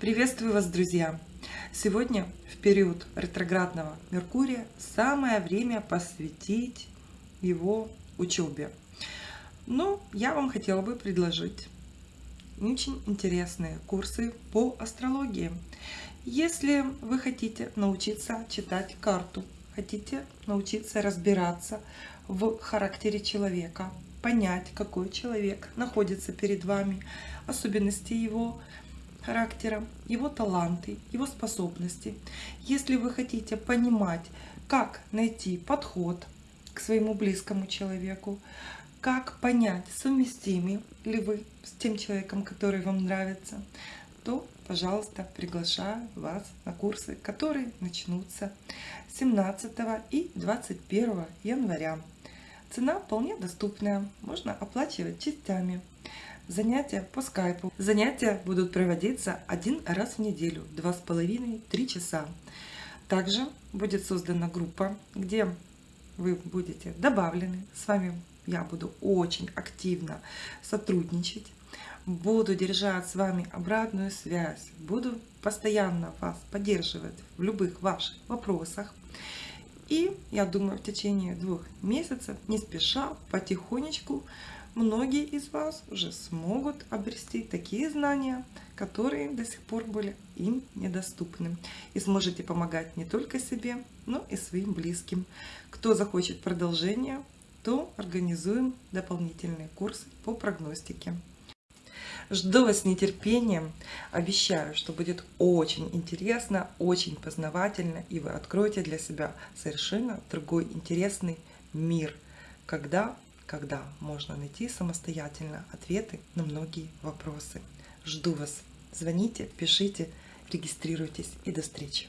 Приветствую вас, друзья! Сегодня, в период ретроградного Меркурия, самое время посвятить его учебе. Но я вам хотела бы предложить очень интересные курсы по астрологии. Если вы хотите научиться читать карту, хотите научиться разбираться в характере человека, понять, какой человек находится перед вами, особенности его характера, его таланты, его способности. Если вы хотите понимать, как найти подход к своему близкому человеку, как понять, совместимы ли вы с тем человеком, который вам нравится, то, пожалуйста, приглашаю вас на курсы, которые начнутся 17 и 21 января. Цена вполне доступная, можно оплачивать частями занятия по скайпу. Занятия будут проводиться один раз в неделю, два с половиной, три часа. Также будет создана группа, где вы будете добавлены. С вами я буду очень активно сотрудничать. Буду держать с вами обратную связь. Буду постоянно вас поддерживать в любых ваших вопросах. И я думаю, в течение двух месяцев, не спеша, потихонечку, многие из вас уже смогут обрести такие знания, которые до сих пор были им недоступны. И сможете помогать не только себе, но и своим близким. Кто захочет продолжение, то организуем дополнительные курсы по прогностике. Жду вас с нетерпением. Обещаю, что будет очень интересно, очень познавательно, и вы откроете для себя совершенно другой интересный мир, когда когда можно найти самостоятельно ответы на многие вопросы. Жду вас. Звоните, пишите, регистрируйтесь и до встречи.